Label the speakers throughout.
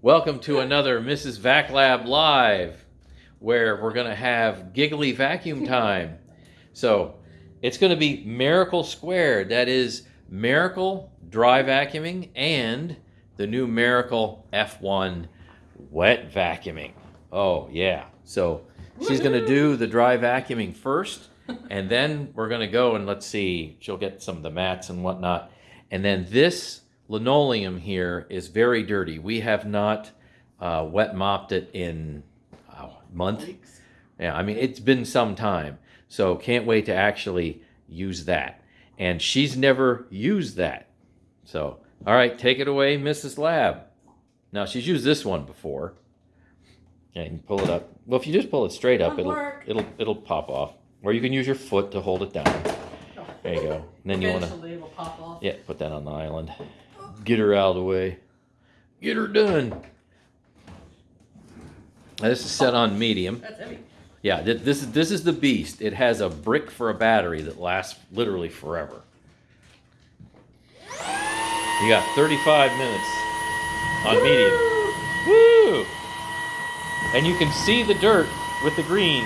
Speaker 1: Welcome to another Mrs. Vac Lab Live, where we're going to have giggly vacuum time. So it's going to be Miracle Squared. That is Miracle Dry Vacuuming and the new Miracle F1 Wet Vacuuming. Oh, yeah. So she's going to do the dry vacuuming first, and then we're going to go and let's see, she'll get some of the mats and whatnot. And then this linoleum here is very dirty. We have not uh, wet mopped it in a month.
Speaker 2: Weeks.
Speaker 1: Yeah, I mean, it's been some time. So can't wait to actually use that. And she's never used that. So, all right, take it away, Mrs. Lab. Now, she's used this one before. Okay, you can pull it up. Well, if you just pull it straight up,
Speaker 2: Won't
Speaker 1: it'll it'll it'll pop off. Or you can use your foot to hold it down. There you go. And then you want to
Speaker 2: pop off.
Speaker 1: yeah, put that on the island. Get her out of the way. Get her done. Now, this is set on medium.
Speaker 2: That's heavy.
Speaker 1: Yeah, th- this is this is the beast. It has a brick for a battery that lasts literally forever. You got 35 minutes on medium. Woo! And you can see the dirt with the green.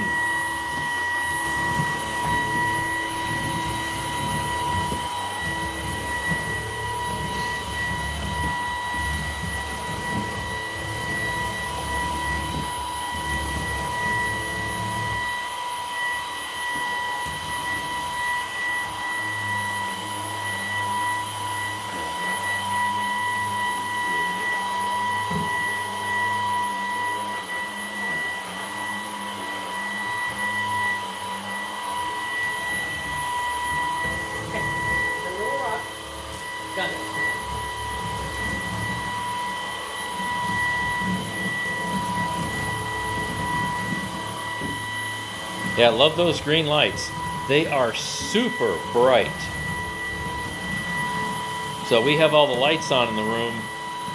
Speaker 1: Yeah, I love those green lights. They are super bright. So we have all the lights on in the room,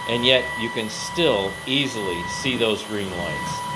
Speaker 1: and yet you can still easily see those green lights.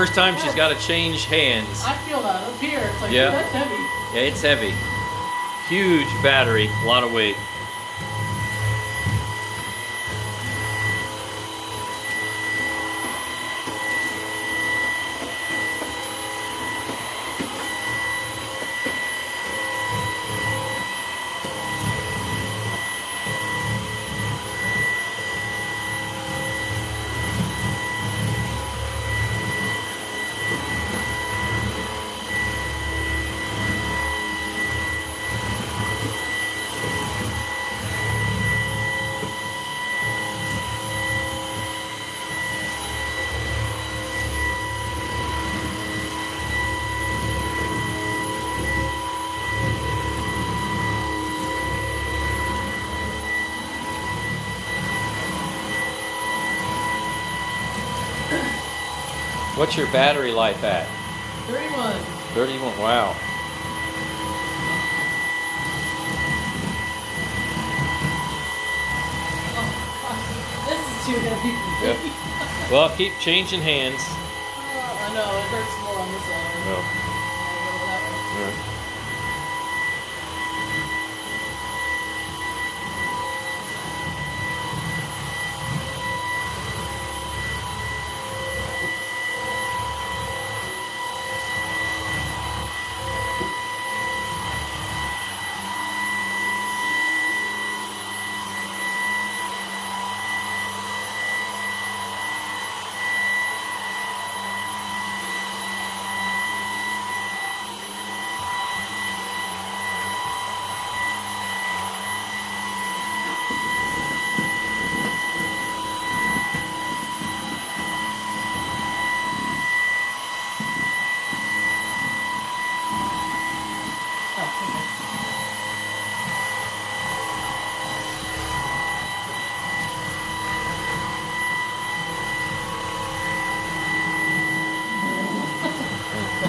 Speaker 1: First time she's got to change hands.
Speaker 2: I feel that up here. It's like,
Speaker 1: Yeah.
Speaker 2: that's heavy.
Speaker 1: Yeah, it's heavy. Huge battery, a lot of weight. Your battery life at?
Speaker 2: 31.
Speaker 1: 31. Wow.
Speaker 2: Oh. This is too heavy
Speaker 1: Yep. Well, keep changing hands.
Speaker 2: Oh, I know, it hurts more on this side.
Speaker 1: No.
Speaker 2: I'll go that way. Oh, okay.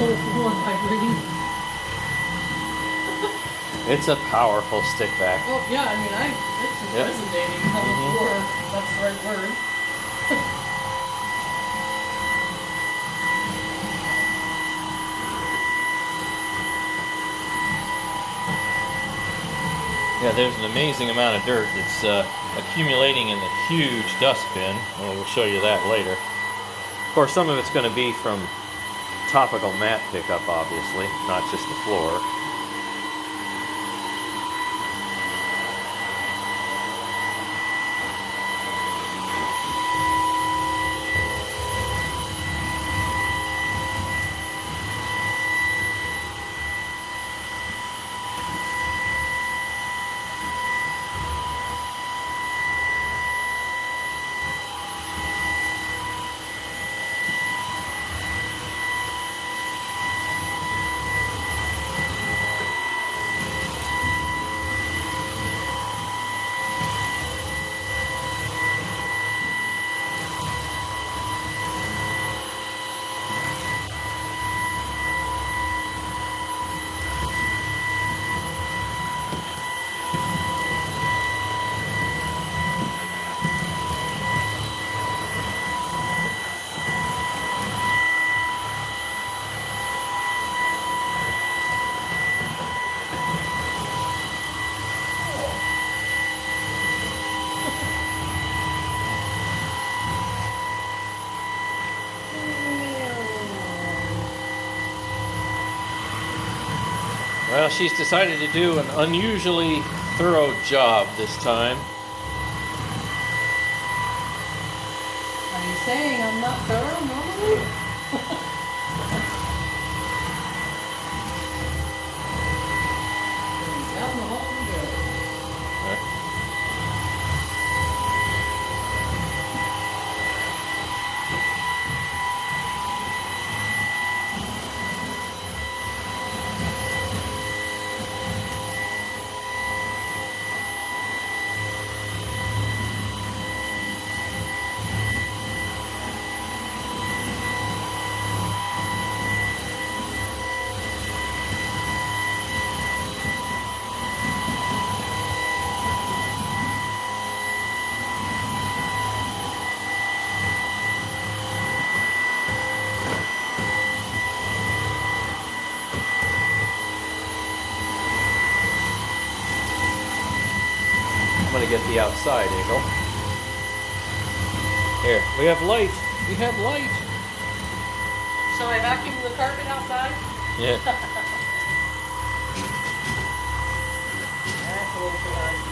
Speaker 2: Oh, more vibrating.
Speaker 1: It's a powerful stick vac.
Speaker 2: Oh, yeah, I mean, I, it's
Speaker 1: Yep.
Speaker 2: resonating on the
Speaker 1: Mhm.
Speaker 2: floor. That's the right word.
Speaker 1: Yeah, there's an amazing amount of dirt that's uh, accumulating in the huge dustbin. Well, we'll show you that later. Of course, some of it's going to be from topical mat pickup, obviously, not just the floor. She's decided to do an unusually thorough job this time.
Speaker 2: Are you saying I'm not thorough normally? Out in the hall we go.
Speaker 1: I'm gonna get the outside angle. Here, we have light. We have light.
Speaker 2: So I vacuum the carpet outside?
Speaker 1: Yeah.
Speaker 2: That's a little too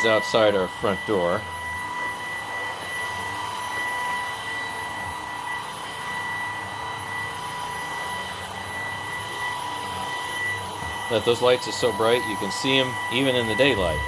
Speaker 1: is outside our front door. That those lights are so bright you can see them even in the daylight.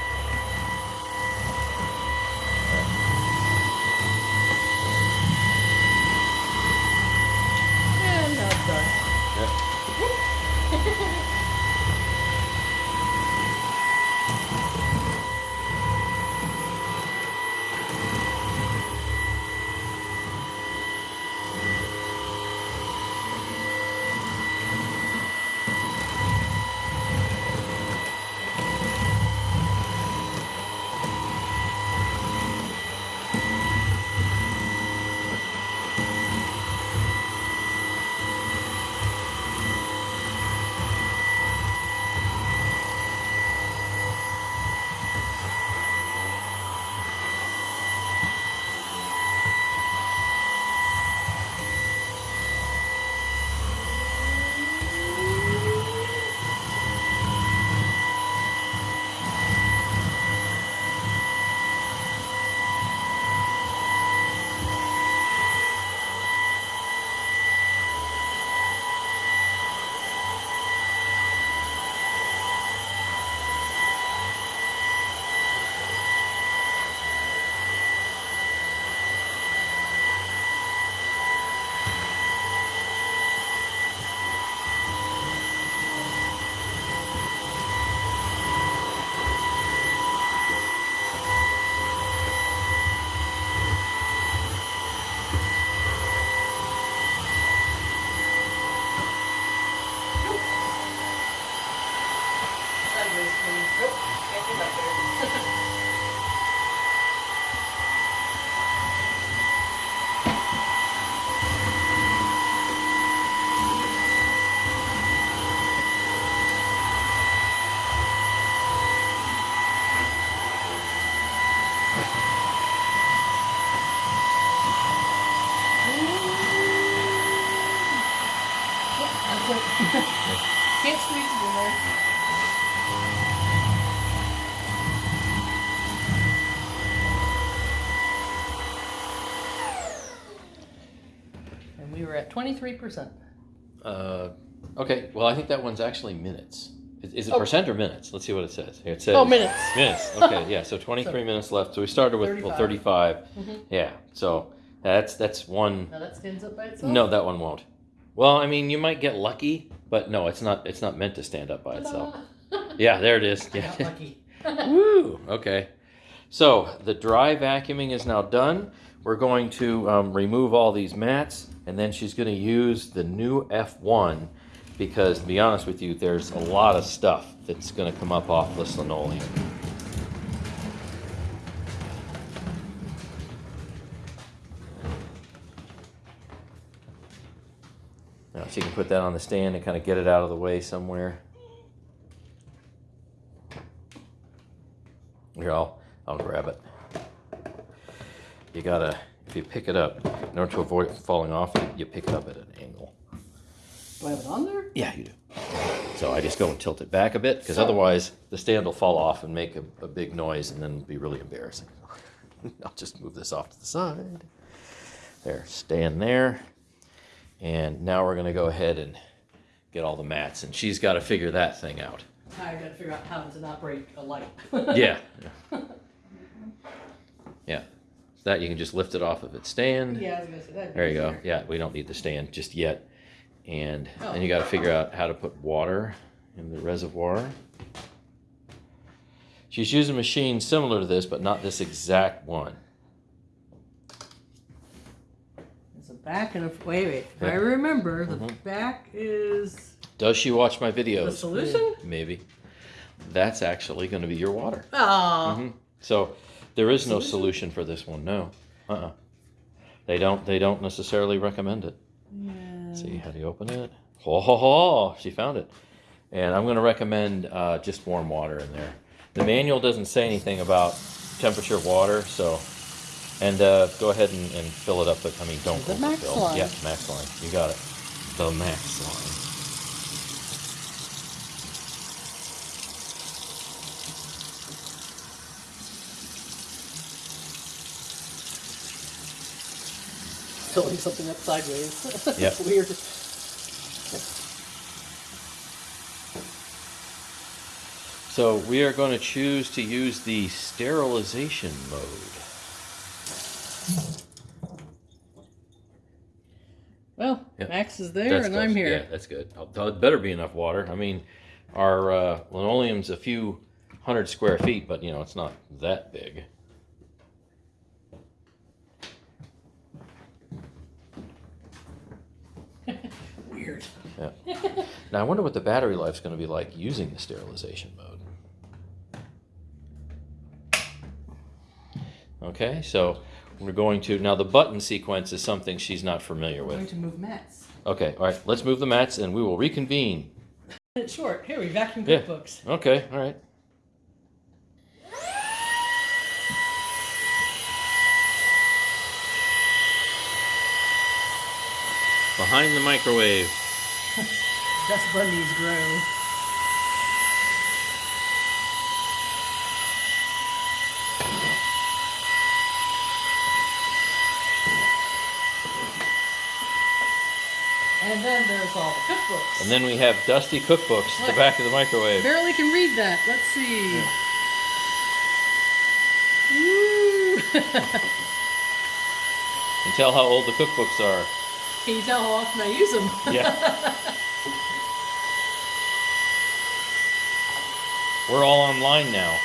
Speaker 2: 23%.
Speaker 1: Uh, okay, well, I think that one's actually minutes. Is, is it
Speaker 2: oh.
Speaker 1: percent or minutes? Let's see what it says. Here it says.
Speaker 2: Oh, minutes.
Speaker 1: Minutes. Okay, yeah. So 23 so, minutes left. So we started with 35. well 35.
Speaker 2: Mm-hmm.
Speaker 1: Yeah. So that's that's one.
Speaker 2: Now that stands up by itself.
Speaker 1: No, that one won't. Well, I mean, you might get lucky, but no, it's not. It's not meant to stand up by itself. yeah, there it is. Yeah.
Speaker 2: lucky.
Speaker 1: Woo. Okay. So the dry vacuuming is now done. We're going to um, remove all these mats and then she's going to use the new F1 because, to be honest with you, there's a lot of stuff that's going to come up off this linoleum. Now she can put that on the stand and kind of get it out of the way somewhere. Here, I'll, I'll grab it. You gotta, if you pick it up, in order to avoid falling off, you, you pick it up at an angle.
Speaker 2: Do I have it on there?
Speaker 1: Yeah, you do. So I just go and tilt it back a bit, because otherwise the stand will fall off and make a, a big noise and then be really embarrassing. I'll just move this off to the side. There, stand there. And now we're gonna go ahead and get all the mats, and she's gotta figure that thing out.
Speaker 2: I gotta figure out how to not break a light.
Speaker 1: Yeah. Yeah. That you can just lift it off of its stand.
Speaker 2: Yeah, I was gonna say that.
Speaker 1: There you go. Yeah, we don't need the stand just yet. And
Speaker 2: Oh.
Speaker 1: then you got to figure out how to put water in the reservoir. She's using a machine similar to this, but not this exact one.
Speaker 2: It's a back and a wait, wait.
Speaker 1: Yeah.
Speaker 2: I remember the
Speaker 1: Mhm.
Speaker 2: back is
Speaker 1: Does she watch my videos?
Speaker 2: the solution.
Speaker 1: Maybe. That's actually going to be your water.
Speaker 2: Oh,
Speaker 1: Mhm. So there is no
Speaker 2: Solution?
Speaker 1: for this one. No. Uh-uh. They don't. They don't necessarily recommend it.
Speaker 2: yeah.
Speaker 1: See how do you open it? Ho ho ho! She found it, and I'm going to recommend uh, just warm water in there. The manual doesn't say anything about temperature of water, so and uh, go ahead and, and fill it up. But I mean, don't
Speaker 2: The max
Speaker 1: overfill.
Speaker 2: line.
Speaker 1: Yeah, max line. You got it. The max line.
Speaker 2: Filling something up sideways.
Speaker 1: Yep.
Speaker 2: Weird.
Speaker 1: So we are going to choose to use the sterilization mode.
Speaker 2: Well,
Speaker 1: Yep.
Speaker 2: Max is there
Speaker 1: That's
Speaker 2: and
Speaker 1: close.
Speaker 2: I'm here.
Speaker 1: Yeah, that's good. It better be enough water. I mean, our uh, linoleum's a few hundred square feet, but you know it's not that big.
Speaker 2: Weird.
Speaker 1: Now I wonder what the battery life's going to be like using the sterilization mode. Okay, so we're going to now the button sequence is something she's not familiar
Speaker 2: We're going
Speaker 1: with.
Speaker 2: to move mats.
Speaker 1: Okay, all right, let's move the mats and we will reconvene.
Speaker 2: It's short. Here we vacuum
Speaker 1: Yeah.
Speaker 2: cookbooks.
Speaker 1: Okay, all right. Behind the microwave.
Speaker 2: Dust bunnies grow. And then there's all the cookbooks.
Speaker 1: And then we have dusty cookbooks at the back of the microwave.
Speaker 2: Barely can read that. Let's see. Woo!
Speaker 1: And tell how old the cookbooks are.
Speaker 2: Can you tell how often I use them?
Speaker 1: Yeah. We're all online now.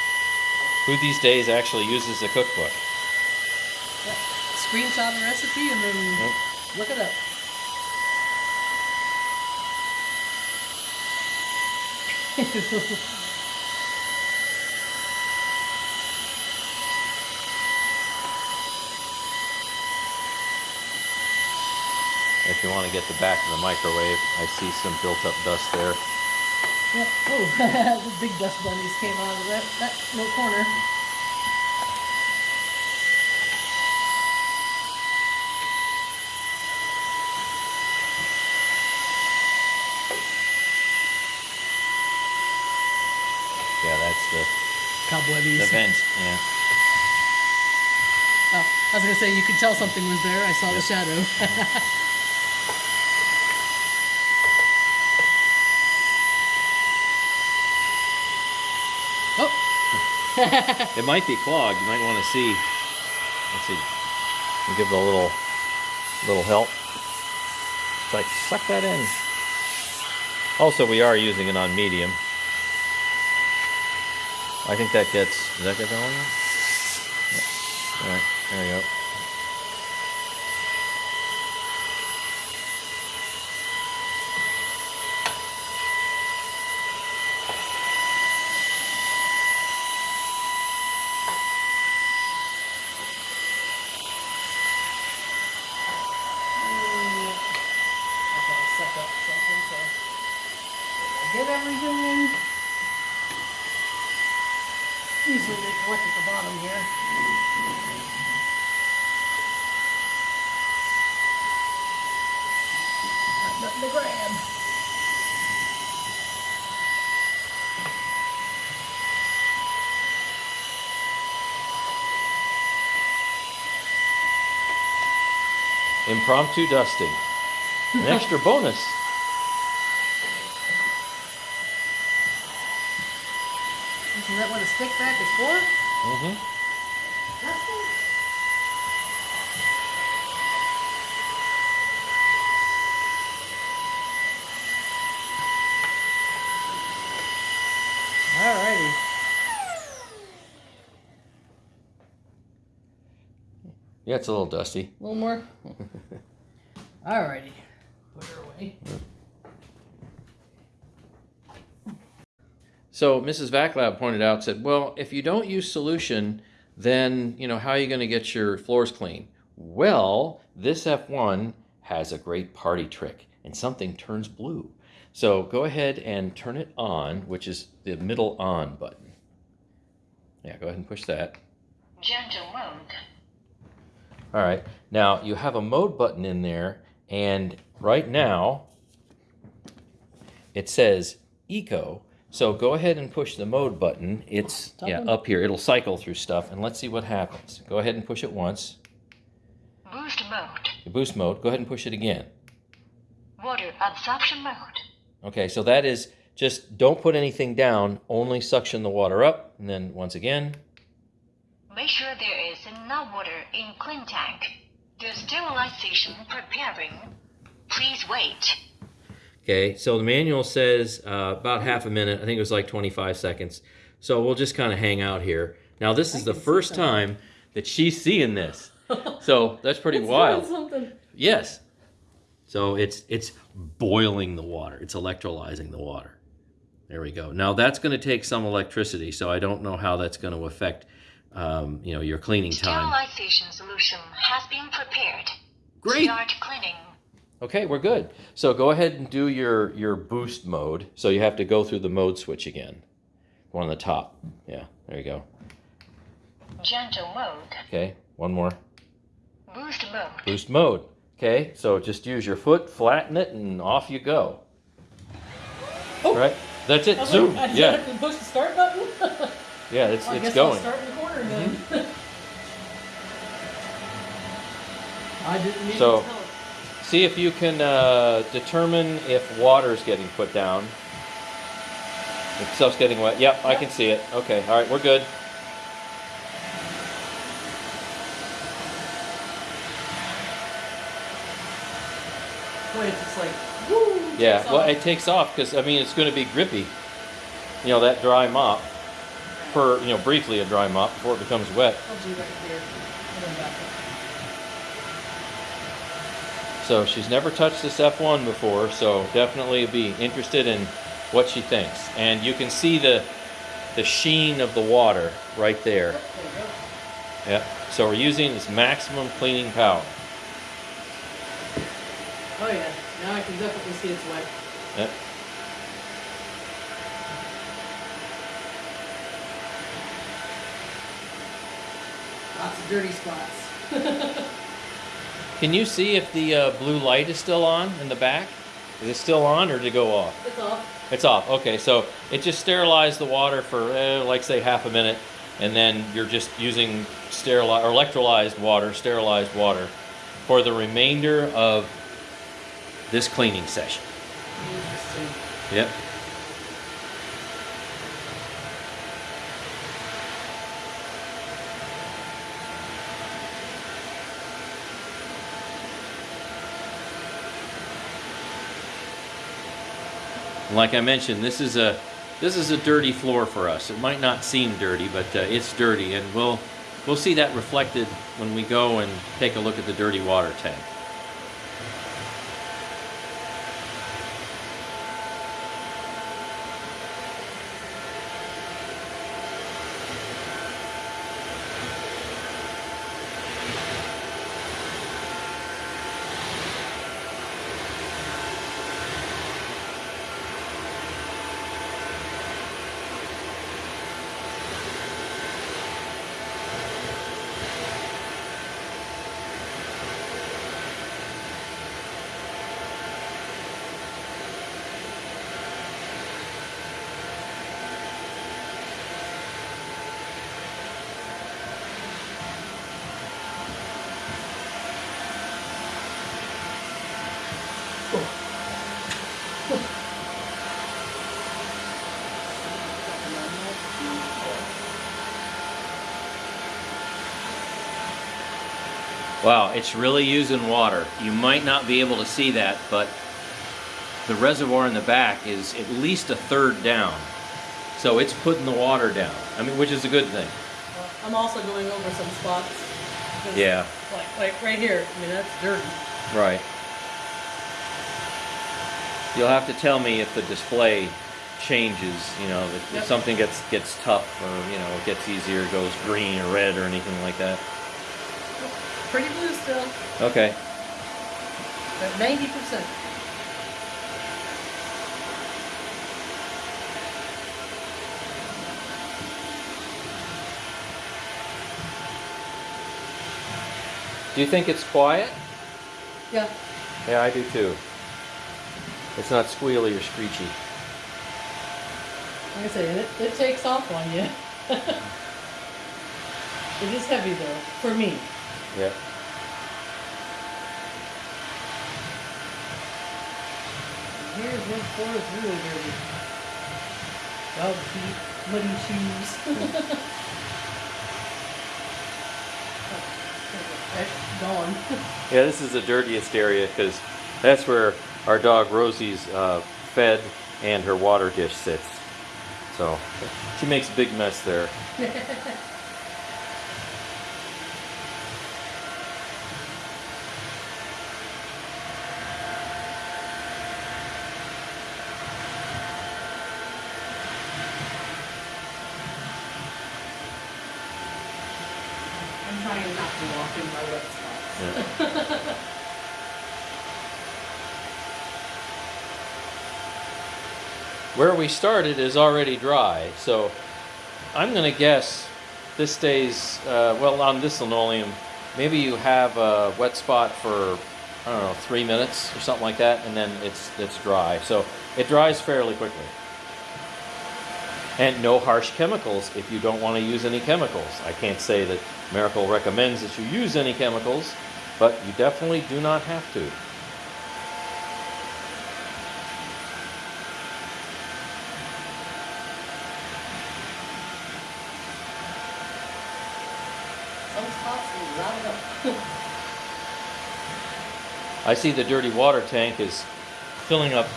Speaker 1: Who these days actually uses a cookbook?
Speaker 2: Screenshot the recipe and then
Speaker 1: Nope.
Speaker 2: look it up.
Speaker 1: if you want to get the back of the microwave. I see some built-up dust there.
Speaker 2: Yep. Oh, the big dust bunnies came out of that, that little corner.
Speaker 1: Yeah, that's the
Speaker 2: cobwebbies.
Speaker 1: The vent, yeah.
Speaker 2: Oh, I was gonna say you could tell something was there. I saw yep. the shadow.
Speaker 1: It might be clogged. You might want to see. Let's see. Give it a little, little help. It's like suck that in. Also, we are using it on medium. I think that gets. Does that get volume? Yep. All right. There you go.
Speaker 2: I thought I sucked up something, so get everything in. Usually they collect at the bottom here. Got Nothing to grab.
Speaker 1: Impromptu dusting. An extra bonus.
Speaker 2: Isn't that what a stick vac is for?
Speaker 1: Mm-hmm.
Speaker 2: Dusting? Alrighty.
Speaker 1: Yeah, it's a little dusty.
Speaker 2: A little more? Alrighty. Put her away.
Speaker 1: So Mrs. Vaclab pointed out, said, well, if you don't use solution, then, you know, how are you going to get your floors clean? Well, this F1 has a great party trick, and something turns blue. So go ahead and turn it on, which is the middle on button. Yeah, go ahead and push that.
Speaker 3: Gentle mode.
Speaker 1: All right. Now you have a mode button in there, and right now it says eco. So go ahead and push the mode button. It's
Speaker 2: Top
Speaker 1: yeah
Speaker 2: one?
Speaker 1: up here. It'll cycle through stuff, and let's see what happens. Go ahead and push it once.
Speaker 3: Boost mode.
Speaker 1: The boost mode. Go ahead and push it again.
Speaker 3: Water absorption mode.
Speaker 1: Okay. So that is just don't put anything down. Only suction the water up, and then once again.
Speaker 3: Make sure there is enough water in clean tank. The sterilization preparing. Please wait.
Speaker 1: Okay, so the manual says uh, about half a minute. I think it was like 25 seconds. So we'll just kind of hang out here. Now, this
Speaker 2: I
Speaker 1: is the first
Speaker 2: something.
Speaker 1: time that she's seeing this. So that's pretty
Speaker 2: It's
Speaker 1: wild.
Speaker 2: doing something.
Speaker 1: Yes. So it's it's boiling the water. It's electrolyzing the water. There we go. Now that's going to take some electricity, so I don't know how that's going to affect, um, you know, your cleaning time.
Speaker 3: Sterilization solution has been prepared.
Speaker 1: Great.
Speaker 3: Start cleaning.
Speaker 1: Okay, we're good. So go ahead and do your your boost mode. So you have to go through the mode switch again. One on the top. Yeah, there you go.
Speaker 3: Gentle mode.
Speaker 1: Okay, one more.
Speaker 3: Boost mode.
Speaker 1: Boost mode. Okay, so just use your foot, flatten it, and off you go.
Speaker 2: Oh.
Speaker 1: Right? That's it. Zoom.
Speaker 2: like,
Speaker 1: Yeah,
Speaker 2: push the start button.
Speaker 1: yeah, it's
Speaker 2: Well, I
Speaker 1: it's going.
Speaker 2: I'll start recording then. I didn't need
Speaker 1: So-
Speaker 2: to tell.
Speaker 1: See if you can uh, determine if water is getting put down. If stuff's getting wet. Yep, I can see it. Okay, all right, we're good.
Speaker 2: Wait, it's just like, woo.
Speaker 1: Yeah, well,
Speaker 2: off.
Speaker 1: it takes off because I mean it's going to be grippy. You know that dry mop for you know briefly a dry mop before it becomes wet.
Speaker 2: I'll do right here. And then back.
Speaker 1: So she's never touched this F1 before, so definitely be interested in what she thinks. And you can see the the sheen of the water right there.
Speaker 2: Yep.
Speaker 1: So we're using this maximum cleaning power.
Speaker 2: Oh yeah, now I can definitely see it's wet.
Speaker 1: Yep.
Speaker 2: Dirty spots.
Speaker 1: Can you see if the uh, blue light is still on in the back? Is it still on or did it go off?
Speaker 2: It's off.
Speaker 1: It's off. Okay, so it just sterilized the water for, eh, like, say, half a minute, and then you're just using sterilized or electrolyzed water, sterilized water, for the remainder of this cleaning session.
Speaker 2: Interesting.
Speaker 1: Yep. Like I mentioned, this is a this is a dirty floor for us. It might not seem dirty, but uh, it's dirty, and we'll we'll see that reflected when we go and take a look at the dirty water tank. Wow, it's really using water. You might not be able to see that, but the reservoir in the back is at least a third down. So it's putting the water down. I mean, which is a good thing.
Speaker 2: Well, I'm also going over some spots.
Speaker 1: Yeah.
Speaker 2: Like, like right here. I mean, that's dirty.
Speaker 1: Right. You'll have to tell me if the display changes, you know, if, if something gets gets tough or, you know, it gets easier, goes green or red or anything like that.
Speaker 2: Pretty blue still.
Speaker 1: Okay.
Speaker 2: At 90%.
Speaker 1: Do you think it's quiet?
Speaker 2: Yeah.
Speaker 1: Yeah, I do too. It's not squealy or screechy.
Speaker 2: Like I say, it, it takes off on you. it is heavy though, for me.
Speaker 1: Yeah.
Speaker 2: Here's floor is really dirty. Dog feet, muddy shoes. That's gone.
Speaker 1: Yeah, this is the dirtiest area because that's where our dog Rosie's uh, fed and her water dish sits. So she makes a big mess there.
Speaker 2: I'm trying not to walk in my wet spots.
Speaker 1: Yeah. Where we started is already dry, so I'm gonna guess this stays uh, well on this linoleum. Maybe you have a wet spot for I don't know three minutes or something like that, and then it's it's dry. So it dries fairly quickly. And no harsh chemicals if you don't want to use any chemicals. I can't say that Miracle recommends that you use any chemicals, but you definitely do not have to.
Speaker 2: Some spots will round up.
Speaker 1: I see the dirty water tank is filling up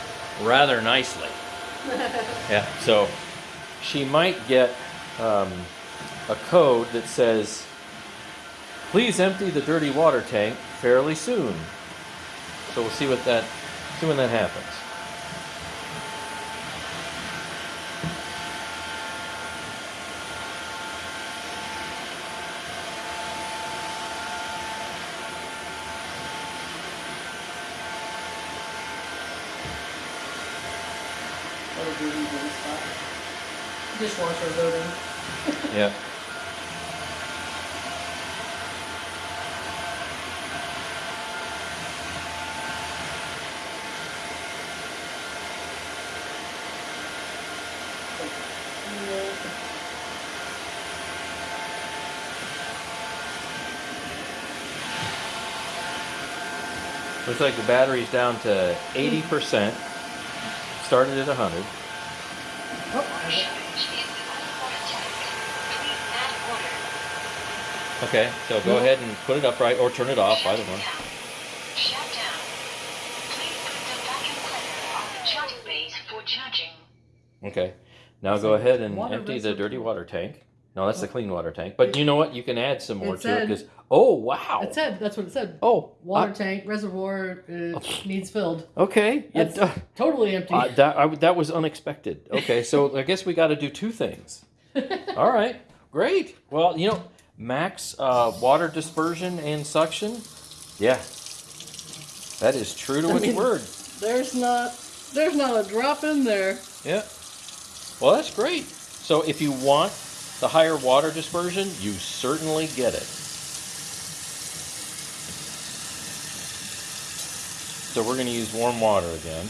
Speaker 1: rather nicely. Yeah, so she might get um, a code that says, please empty the dirty water tank fairly soon. So we'll see what that, see when that happens.
Speaker 2: dishwasher loading.
Speaker 1: yeah. Looks like the battery's down to 80%. Started at 100. Okay, so go ahead and put it upright or turn it off, either one.
Speaker 3: Shut down. Please put the vacuum cleaner on the charging base for charging.
Speaker 1: Okay, now go ahead and empty the dirty water tank. No, that's the clean water tank. But you know what? You can add some more
Speaker 2: It
Speaker 1: to it because. Oh, wow.
Speaker 2: It said that's what it said.
Speaker 1: Oh,
Speaker 2: Water
Speaker 1: I-
Speaker 2: tank reservoir uh, needs filled.
Speaker 1: okay.
Speaker 2: That's
Speaker 1: d-
Speaker 2: totally empty.
Speaker 1: uh, that, I, that was unexpected. Okay, so I guess we got to do two things. All right, great. Well, you know, max uh, water dispersion and suction. Yeah, that is true to
Speaker 2: I
Speaker 1: its
Speaker 2: mean-
Speaker 1: word.
Speaker 2: there's not there's not a drop in there.
Speaker 1: Yeah. Well, that's great. So if you want the higher water dispersion, you certainly get it. So we're going to use warm water again.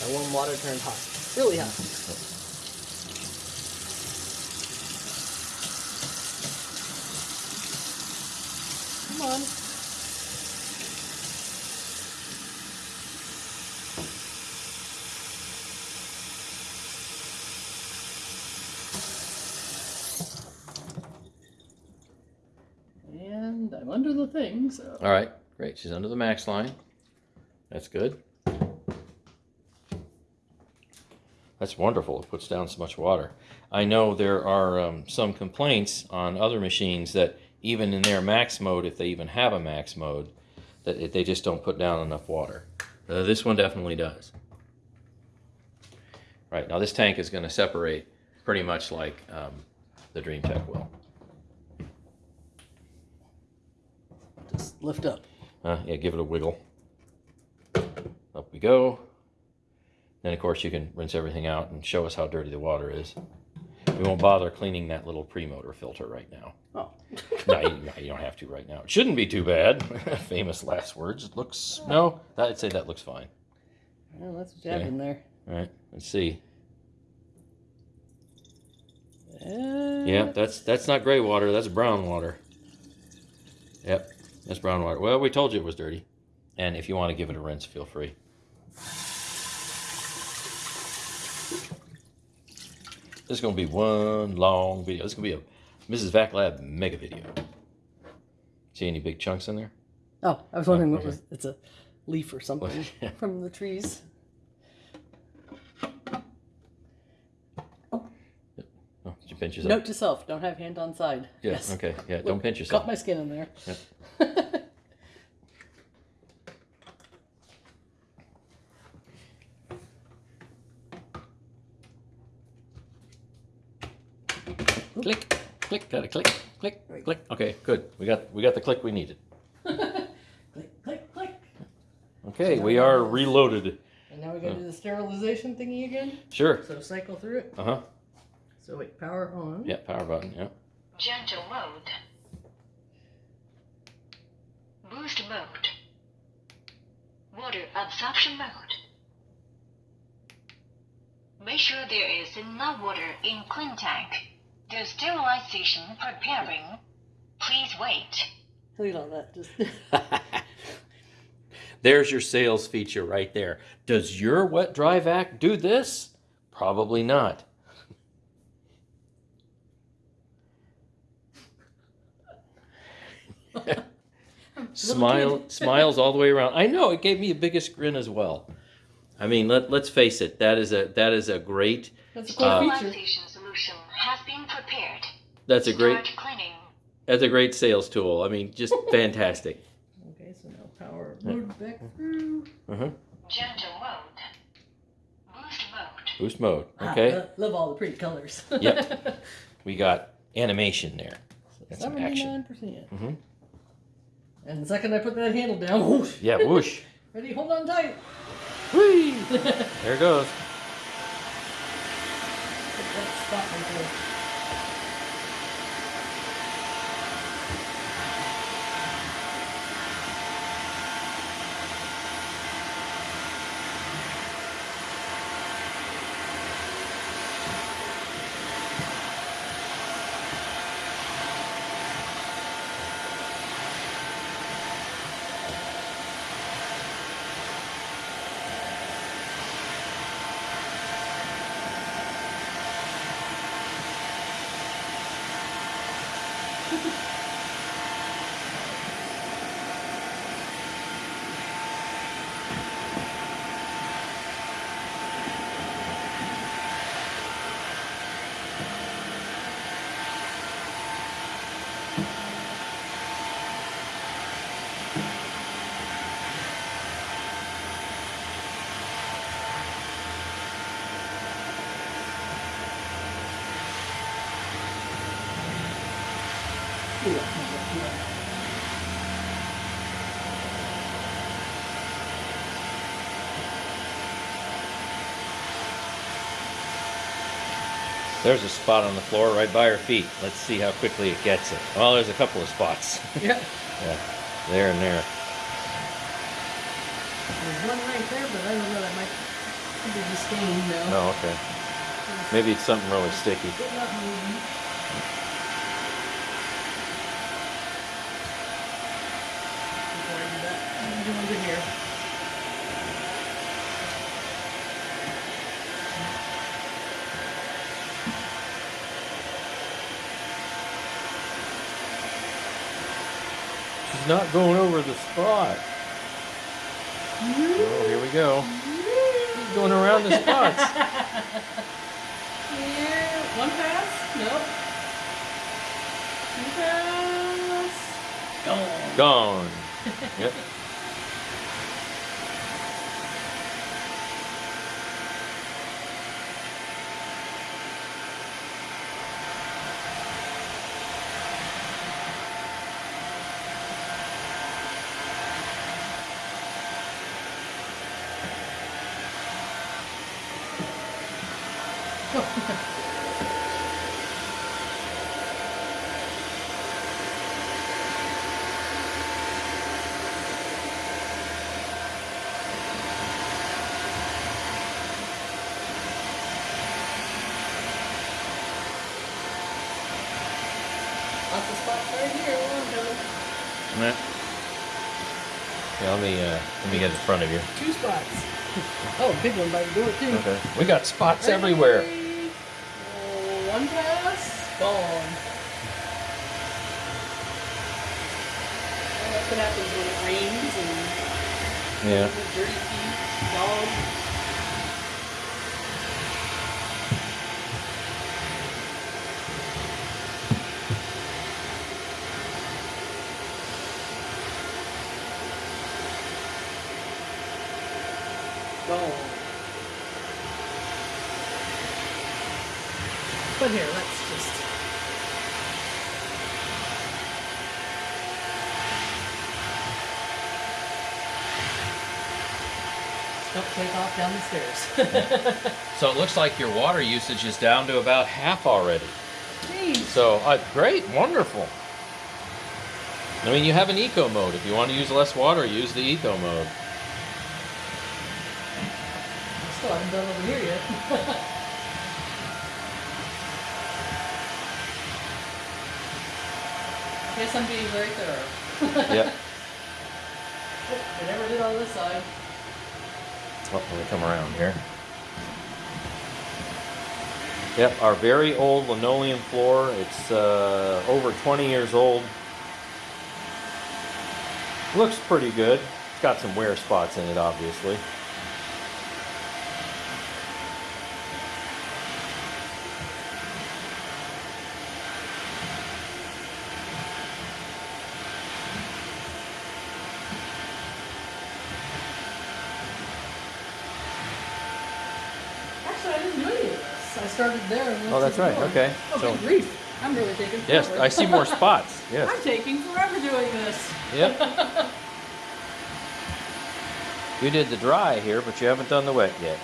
Speaker 2: That warm water turned hot. Really hot. Come on. And I'm under the thing, so.
Speaker 1: All right, great. She's under the max line. That's good. That's wonderful. It puts down so much water. I know there are um, some complaints on other machines that even in their max mode, if they even have a max mode, that they just don't put down enough water. Uh, this one definitely does. Right now, this tank is going to separate pretty much like um, the DreamTech will.
Speaker 2: Just lift up.
Speaker 1: Uh, yeah, give it a wiggle. Up we go. Then, of course, you can rinse everything out and show us how dirty the water is. We won't bother cleaning that little pre-motor filter right now.
Speaker 2: Oh.
Speaker 1: no, you, no, you don't have to right now. It shouldn't be too bad. Famous last words. It looks no. I'd say that looks fine.
Speaker 2: Well, that's what you have in there.
Speaker 1: All right, let's see.
Speaker 2: Uh,
Speaker 1: Yeah, that's that's not gray water. That's brown water. Yep, that's brown water. Well, we told you it was dirty. And if you want to give it a rinse, feel free. This is going to be one long video. This is going to be a Mrs. Vac Lab mega video. See any big chunks in there?
Speaker 2: Oh, I was wondering oh, what
Speaker 1: okay.
Speaker 2: was. It's a leaf or something from the trees.
Speaker 1: Oh. oh, did you pinch yourself?
Speaker 2: Note to self: don't have hand on side.
Speaker 1: Yeah,
Speaker 2: yes.
Speaker 1: okay. Yeah, don't pinch yourself.
Speaker 2: Caught my skin in there.
Speaker 1: Click, click, got a click, click, click. Okay, good. We got we got the click we needed.
Speaker 2: click, click, click.
Speaker 1: Okay, we are reloaded.
Speaker 2: And now we gotta do the sterilization thingy again.
Speaker 1: Sure.
Speaker 2: So cycle through it.
Speaker 1: Uh huh.
Speaker 2: So wait, power on.
Speaker 1: Yeah, power button. Yeah.
Speaker 3: Gentle mode. Boost mode. Water absorption mode. Make sure there is enough water in clean tank. The sterilization preparing. Please wait.
Speaker 2: Look at all that. Just
Speaker 1: There's your sales feature right there. Does your wet dry vac do this? Probably not. Smile, smiles all the way around. I know it gave me the biggest grin as well. I mean, let let's face it. That is a that is a great.
Speaker 2: that's a cool
Speaker 1: Uh,
Speaker 2: feature.
Speaker 3: Solution has been prepared.
Speaker 1: That's a great. That's a great sales tool. I mean, just fantastic.
Speaker 2: Okay, so now power mode back through.
Speaker 1: Uh-huh.
Speaker 3: Gentle mode. Boost mode.
Speaker 1: Boost mode.
Speaker 2: Ah,
Speaker 1: Okay.
Speaker 2: lo- love all the pretty colors.
Speaker 1: Yep. We got animation there. And some action.
Speaker 2: Seventy-nine percent.
Speaker 1: Mhm.
Speaker 2: And the second I put that handle down, whoosh,
Speaker 1: Yeah, whoosh.
Speaker 2: ready, hold on tight.
Speaker 1: Whee!
Speaker 2: Put
Speaker 1: There it goes.
Speaker 2: That spot right
Speaker 1: There's a spot on the floor right by her feet. Let's see how quickly it gets it. Well, there's a couple of spots.
Speaker 2: Yeah.
Speaker 1: yeah, there and there.
Speaker 2: There's one right there, but I don't know. That might be the stain though.
Speaker 1: Oh, okay. Maybe it's something really sticky.
Speaker 2: It's not moving. Before I do that, I'm doing good here.
Speaker 1: Not going over the spot. Oh, here we go. She's going around the spots.
Speaker 2: Here, one pass. Nope. Two pass. Gone.
Speaker 1: Gone. Yep.
Speaker 2: Lots of spots right here. One,
Speaker 1: Yeah, let me uh, let me get in front of you.
Speaker 2: two spots. Oh, big one by the door too.
Speaker 1: Okay. We got spots everywhere.
Speaker 2: Hey. Oh, one pass. Gone. What happens when it rains and
Speaker 1: Yeah.
Speaker 2: dirty feet, dog. Gone. But here, let's just. Don't take off down the stairs.
Speaker 1: So it looks like your water usage is down to about half already.
Speaker 2: Jeez.
Speaker 1: So uh, great, wonderful. I mean, you have an eco mode. If you want to use less water, use the eco mode.
Speaker 2: I Still haven't done over here yet. Guess I'm being very thorough.
Speaker 1: Yep.
Speaker 2: I never did on this side.
Speaker 1: Oh, let me come around here. Yep, our very old linoleum floor. It's uh, over 20 years old. Looks pretty good. It's got some wear spots in it, obviously.
Speaker 2: Actually, I didn't do any of this. I started there and went
Speaker 1: Oh,
Speaker 2: to
Speaker 1: that's
Speaker 2: the
Speaker 1: right.
Speaker 2: door.
Speaker 1: Okay.
Speaker 2: Oh,
Speaker 1: So-
Speaker 2: good grief. I'm really taking
Speaker 1: Yes. I see more spots. Yes.
Speaker 2: I'm taking forever doing this.
Speaker 1: Yep. You did the dry here, but you haven't done the wet yet.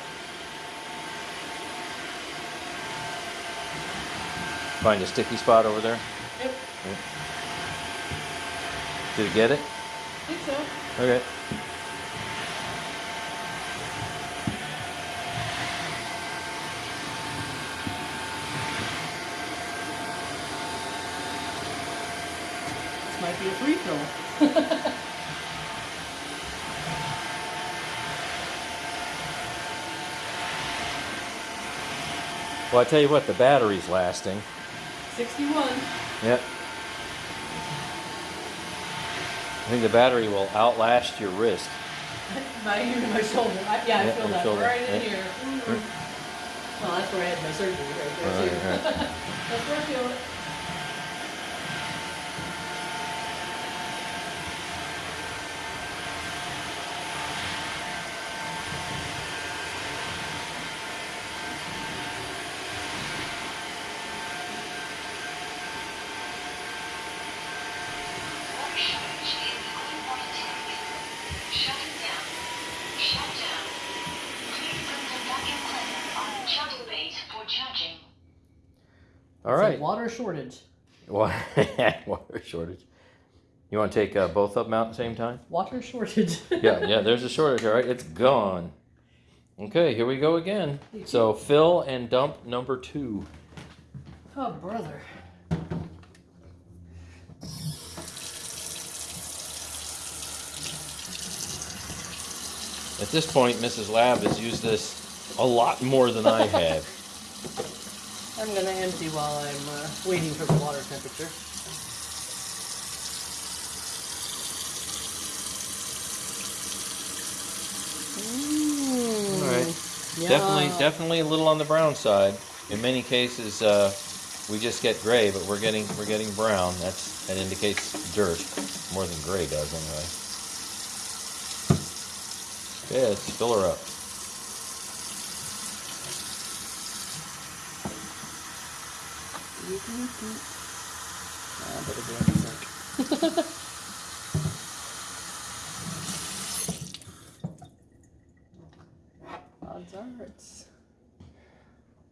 Speaker 1: Find a sticky spot over there.
Speaker 2: Yep,
Speaker 1: Did it get it?
Speaker 2: I think so.
Speaker 1: Okay.
Speaker 2: This might be a free throw.
Speaker 1: Well, I tell you what, the battery's lasting.
Speaker 2: 61.
Speaker 1: Yep. I think the battery will outlast your wrist.
Speaker 2: My, my shoulder. I, yeah, I feel that
Speaker 1: shoulder,
Speaker 2: right in here. Mm-hmm. Well, that's where I had my surgery right there,
Speaker 1: Right, right.
Speaker 2: that's where I feel it.
Speaker 1: All
Speaker 2: It's
Speaker 1: right.
Speaker 2: water shortage.
Speaker 1: Water shortage. You want to take uh, both of them out at the same time?
Speaker 2: Water shortage.
Speaker 1: Yeah, yeah. There's a shortage. All right, it's gone. Okay, here we go again. So fill and dump number two.
Speaker 2: Oh, brother.
Speaker 1: At this point, Mrs. Lab has used this a lot more than I have.
Speaker 2: I'm gonna empty while I'm uh, waiting for the water temperature.
Speaker 1: All right.
Speaker 2: Mm,
Speaker 1: Definitely, definitely a little on the brown side. In many cases, uh, we just get gray, but we're getting we're getting brown. That's that indicates dirt more than gray does anyway. Okay, let's fill her up.
Speaker 2: Better get in the sink. Odds are it's.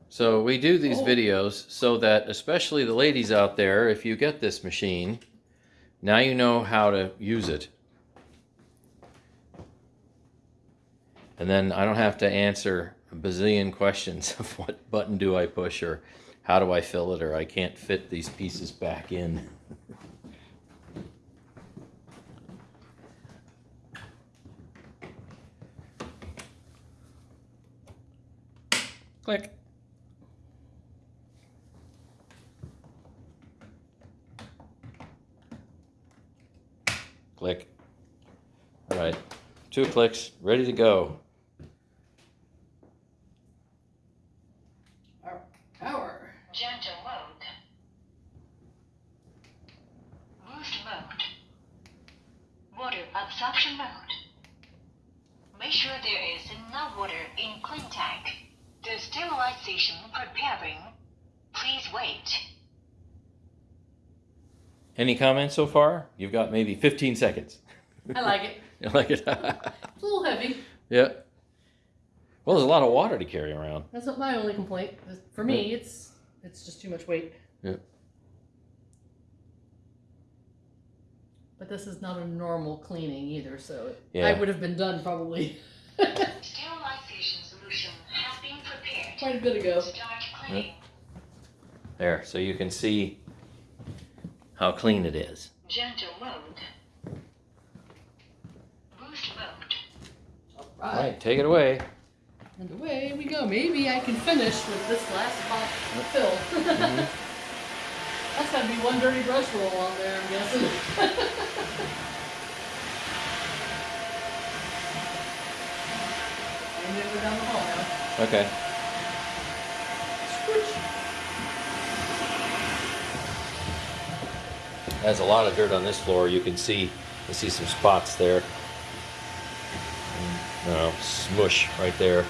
Speaker 1: So we do these
Speaker 2: Oh.
Speaker 1: videos so that, especially the ladies out there, if you get this machine, now you know how to use it. And then I don't have to answer a bazillion questions of what button do I push or how do I fill it or I can't fit these pieces back in. Click. Click. All right, two clicks, ready to go.
Speaker 2: Power. Power.
Speaker 3: Gentle mode. Boost mode. Water absorption mode. Make sure there is enough water in clean tank. The sterilization preparing. Please wait.
Speaker 1: Any comments so far? You've got maybe 15 seconds.
Speaker 2: I like it.
Speaker 1: You like it?
Speaker 2: It's a little heavy.
Speaker 1: yeah. Well, there's a lot of water to carry around.
Speaker 2: That's not my only complaint. For me, it's it's just too much weight.
Speaker 1: Yeah.
Speaker 2: But this is not a normal cleaning either, so
Speaker 1: Yeah.
Speaker 2: I would have been done probably
Speaker 3: Sterilization solution has been prepared.
Speaker 2: quite a bit ago.
Speaker 3: Start cleaning.
Speaker 1: There, so you can see how clean it is.
Speaker 3: Gentle mode. Boost mode.
Speaker 1: All
Speaker 2: Right.
Speaker 1: right, take it away.
Speaker 2: And away we go. Maybe I can finish with this last box fill. Mm-hmm. That's gotta be one dirty brush roll on there, I'm guessing. and then we're down the hall now.
Speaker 1: Okay.
Speaker 2: Switch.
Speaker 1: There's a lot of dirt on this floor. You can see, you see some spots there. Mm, no, smush right there.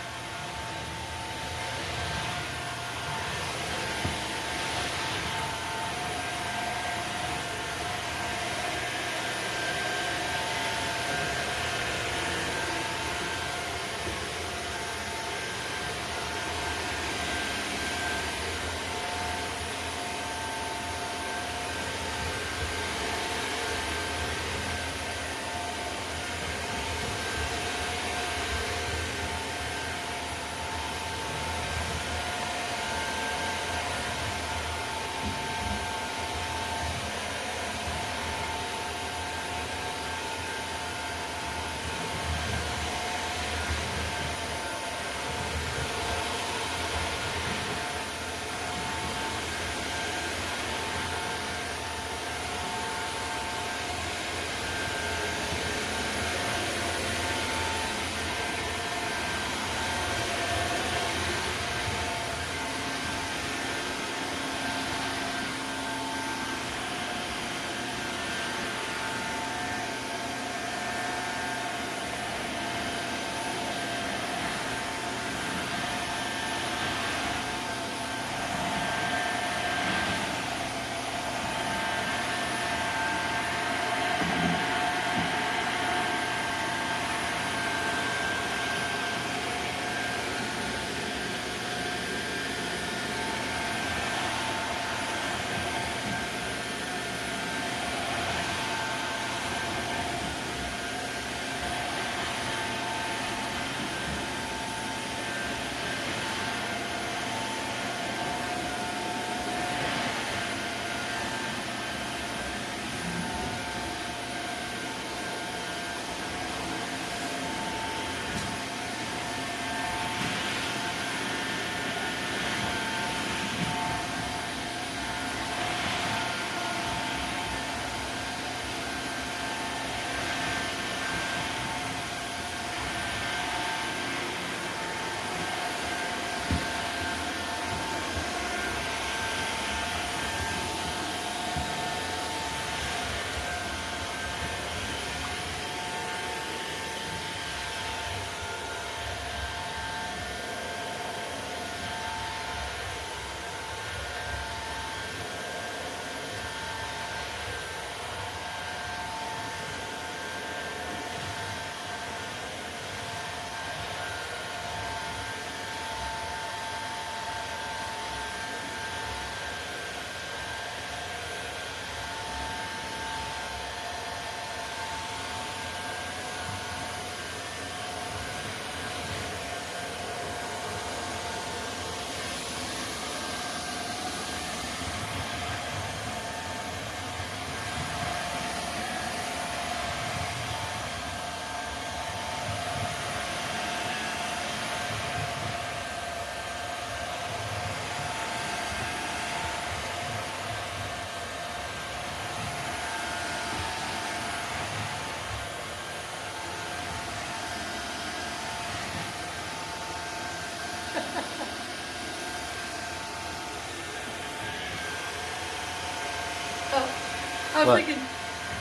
Speaker 4: What?
Speaker 2: thinking,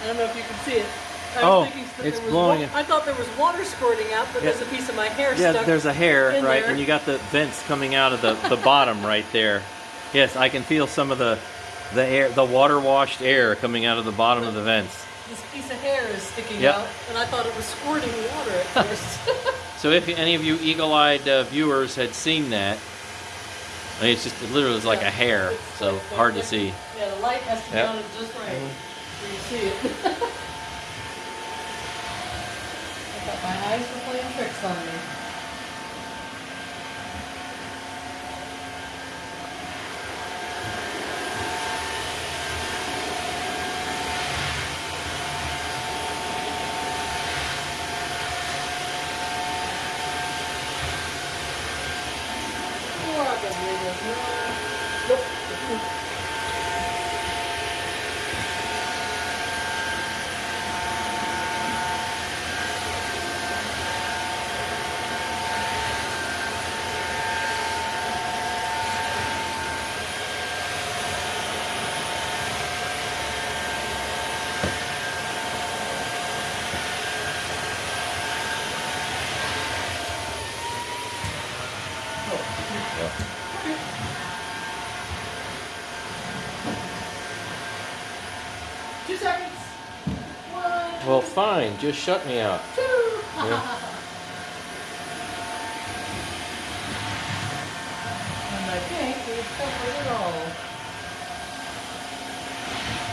Speaker 2: I don't know if you can see it. I
Speaker 4: Oh, it's blowing
Speaker 2: I thought there was water squirting out, but
Speaker 4: Yeah.
Speaker 2: there's a piece of my hair
Speaker 4: Yeah,
Speaker 2: stuck.
Speaker 4: Yeah, there's a hair, right?
Speaker 2: there.
Speaker 4: And you got the vents coming out of the, the bottom right there. Yes, I can feel some of the the air, the water washed air coming out of the bottom of the vents.
Speaker 2: This piece of hair is sticking
Speaker 4: Yep.
Speaker 2: out, and I thought it was squirting water at first.
Speaker 4: So if any of you eagle-eyed uh, viewers had seen that, I mean, it's just it literally is like
Speaker 2: Yeah.
Speaker 4: a hair, so hard to see.
Speaker 2: Yeah, the light has to be on it just right. So you see. I thought my eyes were playing tricks on me. Does not. Nope. Two seconds. One.
Speaker 1: Fine. Just shut me out. Yeah.
Speaker 2: and I think we've covered it all.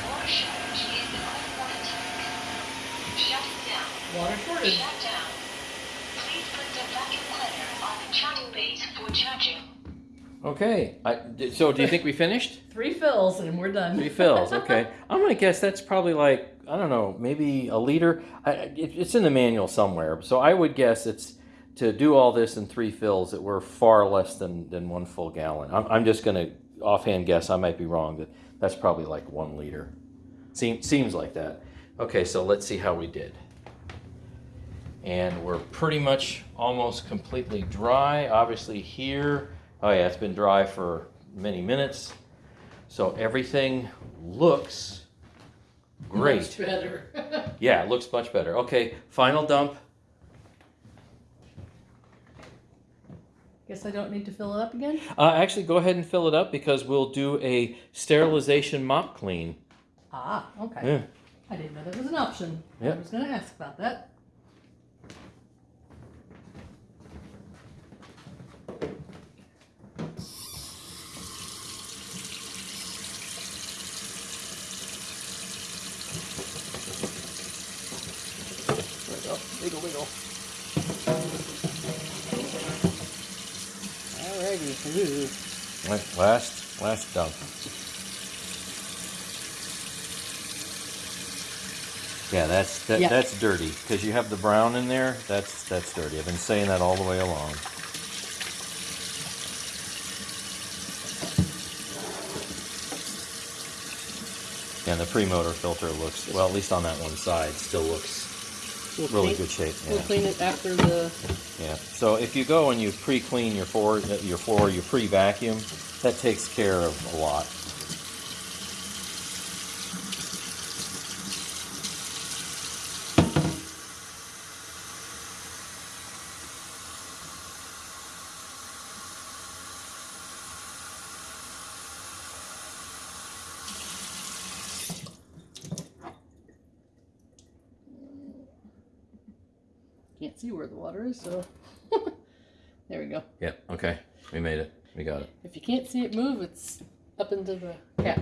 Speaker 3: Water shortage in the tank. Shutting down.
Speaker 2: Water shortage.
Speaker 3: Shut down. Please put the vacuum cleaner on the charging base for charging.
Speaker 1: Okay. I, so, do you think we finished?
Speaker 2: Three fills and we're done.
Speaker 1: Three fills. Okay. I'm gonna guess that's probably like I don't know, maybe a liter. I, it, it's in the manual somewhere. So I would guess it's to do all this in three fills that were far less than than one full gallon. I'm, I'm just gonna offhand guess. I might be wrong. That that's probably like one liter. Seems seems like that. Okay. So let's see how we did. And we're pretty much almost completely dry. Obviously here, oh yeah, it's been dry for many minutes. So everything looks great.
Speaker 2: Much better.
Speaker 1: Yeah, it looks much better. Okay, final dump.
Speaker 2: Guess I don't need to fill it up again?
Speaker 1: Uh, actually, go ahead and fill it up because we'll do a sterilization mop clean.
Speaker 2: Ah, okay.
Speaker 1: Yeah.
Speaker 2: I didn't know that was an option. I was going to ask about that.
Speaker 4: Wiggle, wiggle. Alrighty.
Speaker 1: Right, Last, last dump. Yeah, that's that,
Speaker 2: Yeah.
Speaker 1: that's dirty because you have the brown in there. That's that's dirty. I've been saying that all the way along. Yeah, the pre-motor filter looks well. At least on that one side, still looks
Speaker 2: We'll
Speaker 1: really
Speaker 2: clean,
Speaker 1: good shape.
Speaker 2: We'll
Speaker 1: Yeah.
Speaker 2: clean it after the.
Speaker 1: Yeah. So if you go and you pre-clean your floor, your floor, you pre-vacuum, that takes care of a lot.
Speaker 2: Water is, so. there we go.
Speaker 1: Yeah. Okay. We made it. We got it.
Speaker 2: If you can't see it move, it's up into the cap.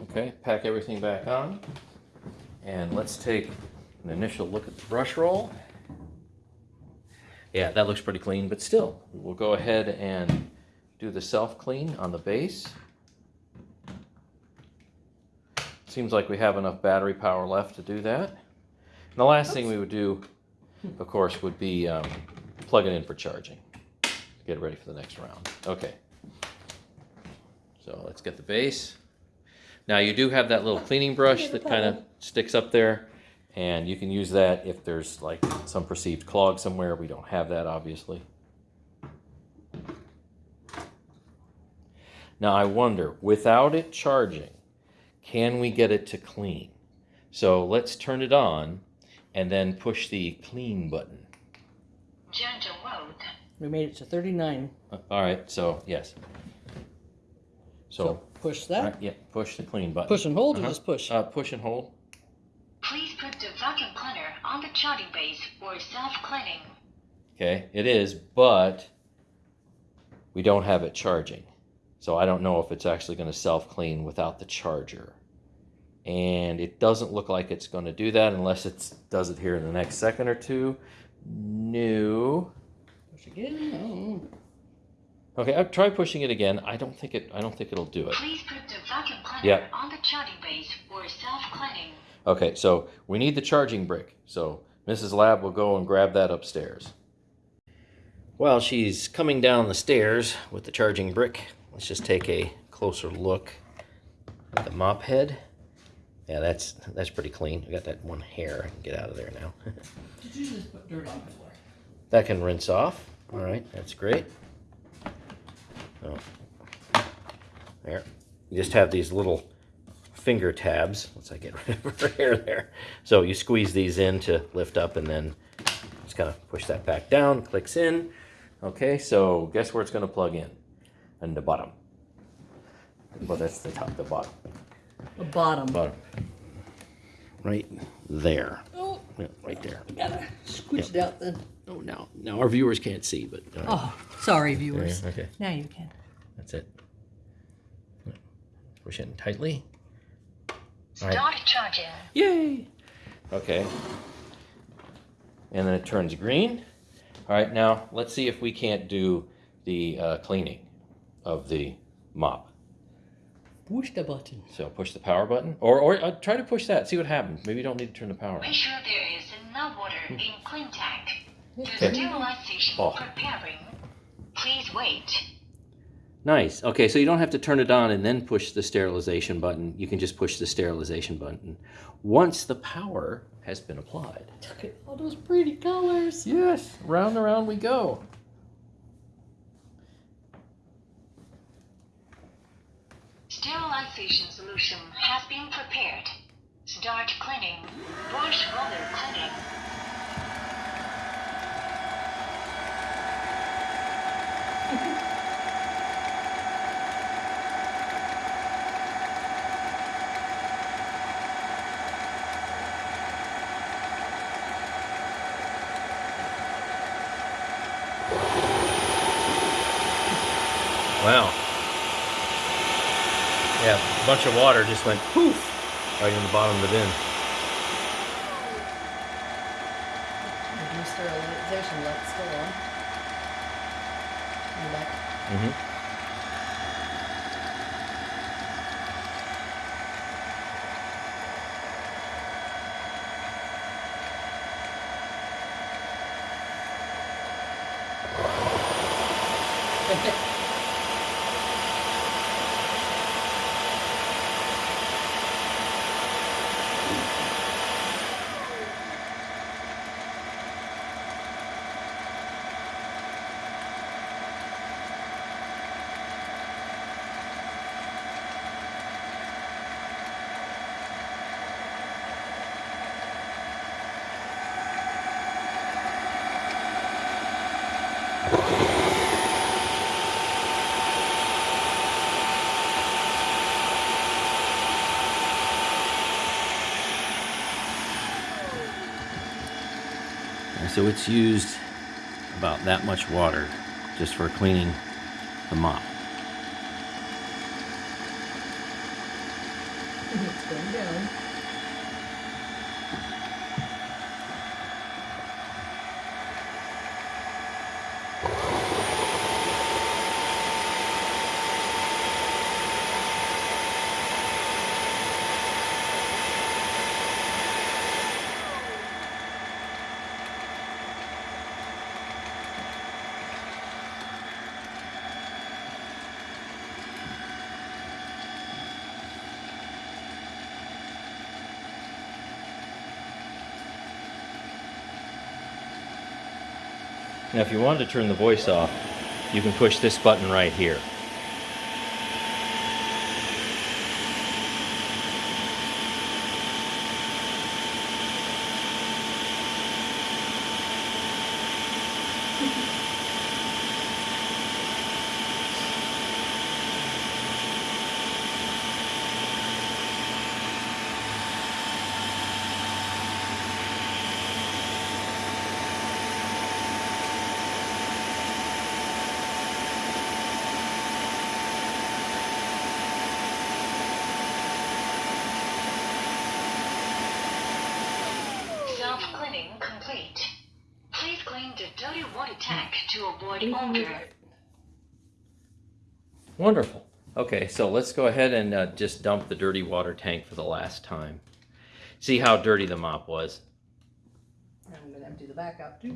Speaker 1: Okay. Pack everything back on, and let's take an initial look at the brush roll. Yeah, that looks pretty clean, but still, we'll go ahead and do the self clean on the base. Seems like we have enough battery power left to do that. And the last thing we would do, of course, would be um, plug it in for charging. Get ready for the next round. Okay. So let's get the base. Now you do have that little cleaning brush that kind of sticks up there, and you can use that if there's like some perceived clog somewhere. We don't have that, obviously. Now I wonder, without it charging, can we get it to clean? So let's turn it on and then push the clean button.
Speaker 3: Gentle mode.
Speaker 2: We made it to 39.
Speaker 1: Uh, All right, so yes. So,
Speaker 2: push
Speaker 1: all
Speaker 2: that.
Speaker 1: right, yeah, push the clean button.
Speaker 2: Push and hold or
Speaker 1: Uh-huh.
Speaker 2: just push?
Speaker 1: Uh, push and hold.
Speaker 3: Please put the vacuum cleaner on the charging base for self-cleaning.
Speaker 1: Okay, it is, but we don't have it charging. So I don't know if it's actually going to self clean without the charger. And it doesn't look like it's going to do that unless it does it here in the next second or two. No.
Speaker 2: Push again. Oh.
Speaker 1: Okay, I'll try pushing it again. I don't think it. I don't think it'll do it.
Speaker 3: Please put the vacuum cleaner
Speaker 1: Yeah.
Speaker 3: on the charging base for self-cleaning.
Speaker 1: Okay, so we need the charging brick. So Mrs. Lab will go and grab that upstairs. While she's coming down the stairs with the charging brick, let's just take a closer look at the mop head. Yeah, that's that's pretty clean. I got that one hair. I can get out of there now.
Speaker 2: Did you just put dirt on the floor?
Speaker 1: that can rinse off. All right, that's great. Oh. There. You just have these little finger tabs. Let's I get rid of her hair there. So you squeeze these in to lift up and then just kind of push that back down, clicks in. Okay, so guess where it's going to plug in? In the bottom. Well, that's the top, the bottom.
Speaker 2: The bottom.
Speaker 1: Bottom. Right there.
Speaker 2: Oh,
Speaker 1: Yeah, right there.
Speaker 2: gotta squish it out then.
Speaker 1: Oh, now, now our viewers can't see, but. all right.
Speaker 2: Oh, sorry,
Speaker 1: There,
Speaker 2: viewers.
Speaker 1: okay.
Speaker 2: Now you can.
Speaker 1: That's it. Push in tightly. All right.
Speaker 3: Start charging.
Speaker 1: Yay! Okay. And then it turns green. All right, now let's see if we can't do the uh, cleaning of the mop.
Speaker 2: Push the button.
Speaker 1: So push the power button, or or uh, try to push that. See what happens. Maybe you don't need to turn the power.
Speaker 3: Make sure there is enough water in clean tank. The sterilization
Speaker 1: Oh.
Speaker 3: preparing. Please wait.
Speaker 1: Nice. Okay, so you don't have to turn it on and then push the sterilization button. You can just push the sterilization button once the power has been applied.
Speaker 2: Look at all those pretty colors.
Speaker 1: Yes, round and round we go.
Speaker 3: Sterilization solution has been prepared. Start cleaning. Brush roller cleaning.
Speaker 4: Wow. Yeah, a bunch of water just went poof right in the bottom of the bin.
Speaker 2: Sterilization light's still on. In the back.
Speaker 1: Mm-hmm. So it's used about that much water just for cleaning the mop. Now, if you wanted to turn the voice off, you can push this button right here.
Speaker 3: Mouth cleaning complete. Please clean the dirty water tank to avoid odor.
Speaker 1: Wonderful. Okay, so let's go ahead and uh, just dump the dirty water tank for the last time. See how dirty the mop was.
Speaker 2: I'm gonna empty the back out too.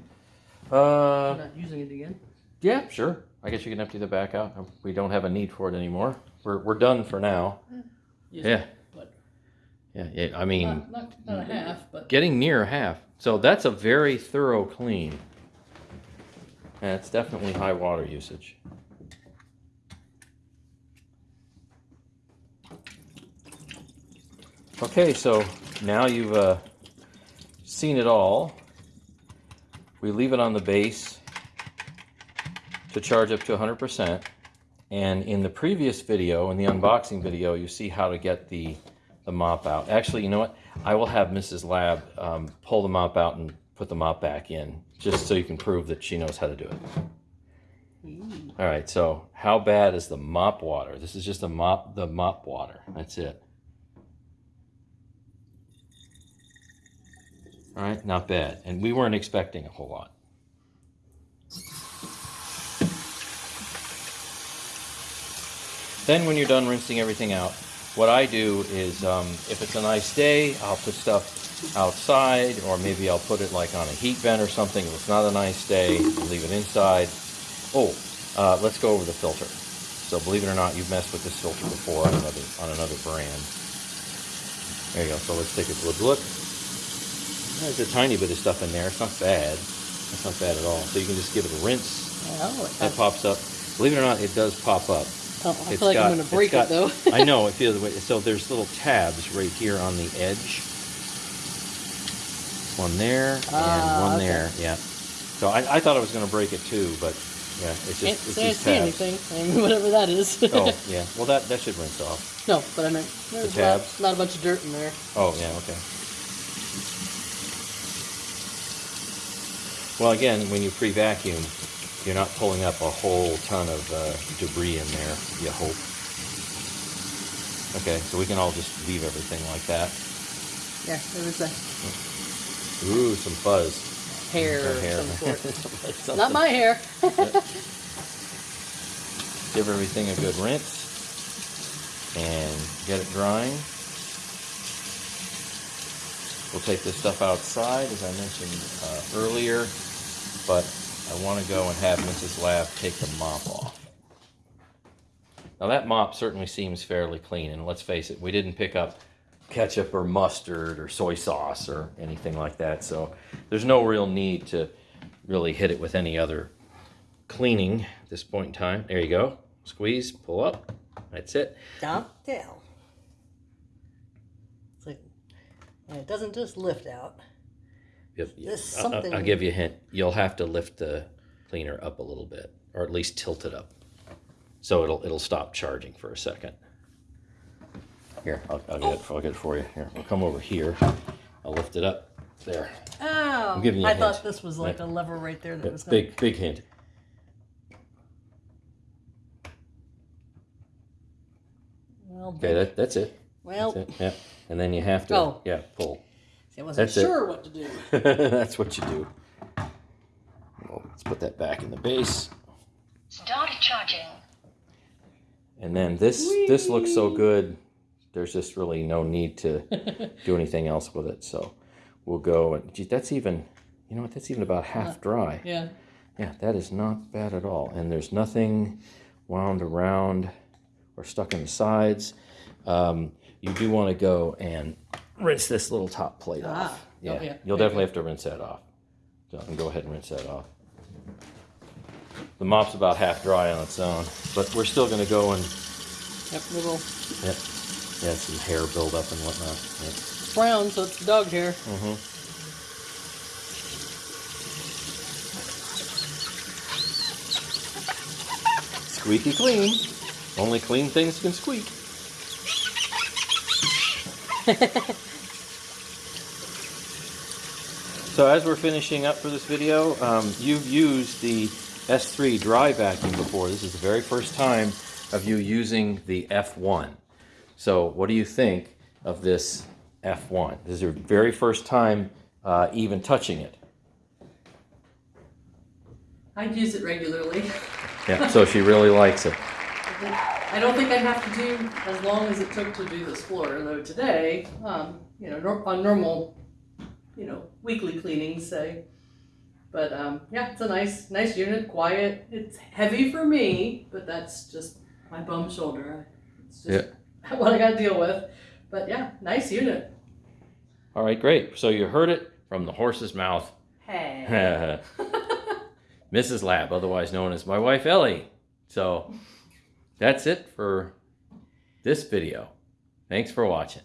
Speaker 1: Uh,
Speaker 2: I'm not using it again.
Speaker 1: yeah, sure. I guess you can empty the back out. We don't have a need for it anymore. We're, we're done for now.
Speaker 2: Yes,
Speaker 1: Yeah. Yeah, yeah, I mean,
Speaker 2: not, not, not a half, but
Speaker 1: getting near half. So that's a very thorough clean. And it's definitely high water usage. Okay, so now you've uh, seen it all. We leave it on the base to charge up to 100%. And in the previous video, in the unboxing video, you see how to get the, the mop out. Actually, you know what? I will have Mrs. Lab um, pull the mop out and put the mop back in, just so you can prove that she knows how to do it. All right, so how bad is the mop water? This is just a mop, the mop water. That's it. All right, not bad. And we weren't expecting a whole lot. Then when you're done rinsing everything out, what I do is um, if it's a nice day, I'll put stuff outside or maybe I'll put it like on a heat vent or something. If it's not a nice day, I'll leave it inside. Oh, uh, let's go over the filter. So believe it or not, you've messed with this filter before on another, on another brand. There you go. So let's take a good look. There's a tiny bit of stuff in there. It's not bad. It's not bad at all. So you can just give it a rinse.
Speaker 2: oh, it
Speaker 1: That pops up. Believe it or not, it does pop up.
Speaker 2: Oh, I
Speaker 1: It's
Speaker 2: feel like
Speaker 1: got-
Speaker 2: I'm gonna break
Speaker 1: got-
Speaker 2: it though.
Speaker 1: I know it feels the way. So there's little tabs right here on the edge. One there and
Speaker 2: Ah,
Speaker 1: one
Speaker 2: okay.
Speaker 1: there. Yeah. So I, I thought I was going to break it too, but yeah, it's
Speaker 2: Can't
Speaker 1: just it's
Speaker 2: say I see
Speaker 1: tabs.
Speaker 2: anything. I mean, whatever that is.
Speaker 1: Oh yeah. Well, that that should rinse off.
Speaker 2: no, but I meant there's
Speaker 1: tabs?
Speaker 2: Not, not a bunch of dirt in there.
Speaker 1: Oh yeah. Okay. Well, again, when you pre-vacuum, you're not pulling up a whole ton of uh, debris in there. You hope. Okay, so we can all just leave everything like that.
Speaker 2: Yeah, there was a
Speaker 1: Ooh, some fuzz.
Speaker 2: hair
Speaker 1: Or
Speaker 2: of
Speaker 1: hair.
Speaker 2: some sort.
Speaker 1: Something.
Speaker 2: not my hair.
Speaker 1: Give everything a good rinse and get it drying. We'll take this stuff outside, as I mentioned uh, earlier, but I want to go and have Mrs. Lab take the mop off. Now that mop certainly seems fairly clean, and let's face it, we didn't pick up ketchup or mustard or soy sauce or anything like that, so there's no real need to really hit it with any other cleaning at this point in time. There you go. Squeeze, pull up. That's it.
Speaker 2: Dump down. Like, it doesn't just lift out. There's
Speaker 1: I'll- I'll,
Speaker 2: something-
Speaker 1: I'll give you a hint. You'll have to lift the cleaner up a little bit, or at least tilt it up, so it'll it'll stop charging for a second. Here, I'll, I'll get it. I'll get it for you. Here, we'll come over here. I'll lift it up. There.
Speaker 2: Oh,
Speaker 1: giving you a
Speaker 2: I
Speaker 1: hint.
Speaker 2: thought this was like a lever right there that was gonna,
Speaker 1: big big hint.
Speaker 2: well,
Speaker 1: Okay, that, that's it.
Speaker 2: well,
Speaker 1: That's it. Yeah, and then you have to
Speaker 2: Oh.
Speaker 1: yeah pull.
Speaker 2: See, I wasn't
Speaker 1: That's it.
Speaker 2: sure what to do.
Speaker 1: That's what you do. Well, let's put that back in the base.
Speaker 3: Start charging.
Speaker 1: And then this this looks so good. There's just really no need to do anything else with it. So we'll go and gee, that's even you know what? That's even about half dry.
Speaker 2: Yeah,
Speaker 1: Yeah, that is not bad at all. And there's nothing wound around or stuck in the sides. Um, you do want to go and rinse this little top plate
Speaker 2: Ah,
Speaker 1: off.
Speaker 2: oh,
Speaker 1: Yeah,
Speaker 2: yeah.
Speaker 1: you'll definitely have to rinse that off. So and go ahead and rinse that off. The mop's about half dry on its own, but we're still going to go and
Speaker 2: yep, little
Speaker 1: Yep. Yeah, some hair buildup and whatnot. Yep.
Speaker 2: brown, so it's dog hair.
Speaker 1: Mm-hmm. Squeaky clean. Only clean things can squeak. so as we're finishing up for this video, um, you've used the S3 dry vacuum before. This is the very first time of you using the F1. So what do you think of this F1? This is your very first time uh, even touching it.
Speaker 2: I use it regularly.
Speaker 1: Yeah, so she really likes it.
Speaker 2: I don't think I'd have to do as long as it took to do this floor, though today, um, you know, on normal, you know, weekly cleaning, say. But um, yeah, it's a nice, nice unit, quiet. It's heavy for me, but that's just my bum shoulder. It's just what I got to deal with. But yeah, nice unit.
Speaker 1: All right, great. So you heard it from the horse's mouth.
Speaker 2: Hey.
Speaker 1: Mrs. Lab, otherwise known as my wife Ellie. So that's it for this video. Thanks for watching.